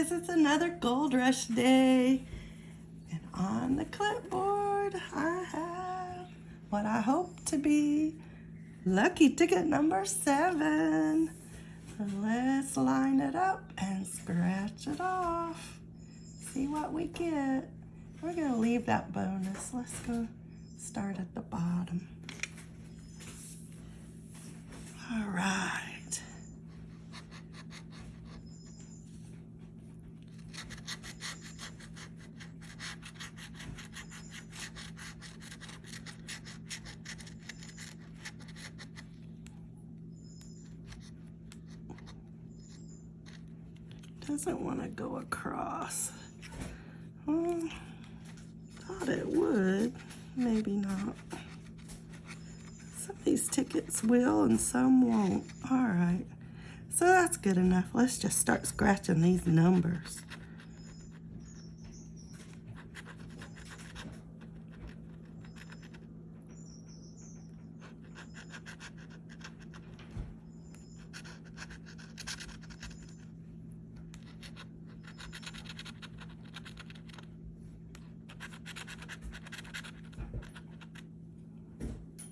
guys, it's another Gold Rush day. And on the clipboard, I have what I hope to be lucky ticket number seven. So let's line it up and scratch it off. See what we get. We're gonna leave that bonus. Let's go start at the bottom. All right. Doesn't want to go across. Well, thought it would. Maybe not. Some of these tickets will and some won't. All right. So that's good enough. Let's just start scratching these numbers.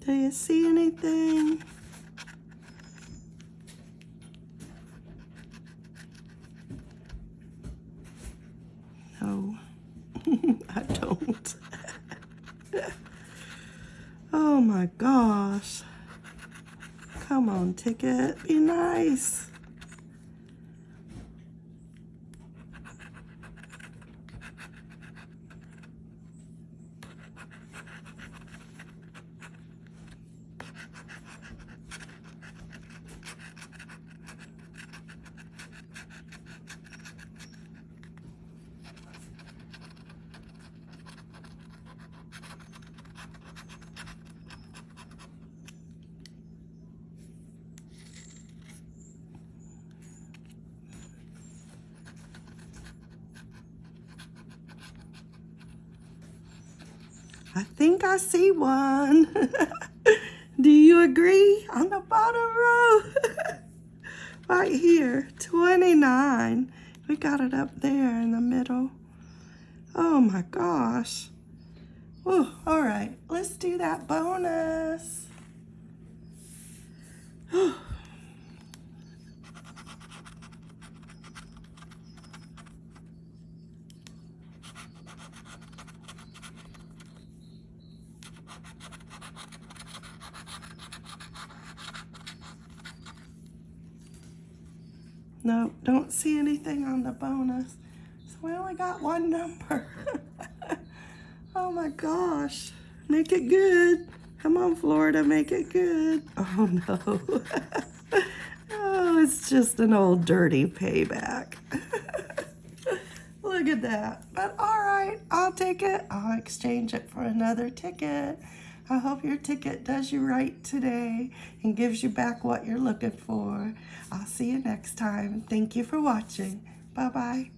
Do you see anything? No, I don't. oh my gosh. Come on, ticket, be nice. I think I see one. Do you agree? On the bottom row. right here, 29. We got it up there in the middle. Oh my gosh. Oh, all right, let's do that bonus. No, don't see anything on the bonus. So we only got one number. oh my gosh. Make it good. Come on, Florida, make it good. Oh no. oh, it's just an old dirty payback. Look at that. But all right, I'll take it. I'll exchange it for another ticket. I hope your ticket does you right today and gives you back what you're looking for. I'll see you next time. Thank you for watching. Bye-bye.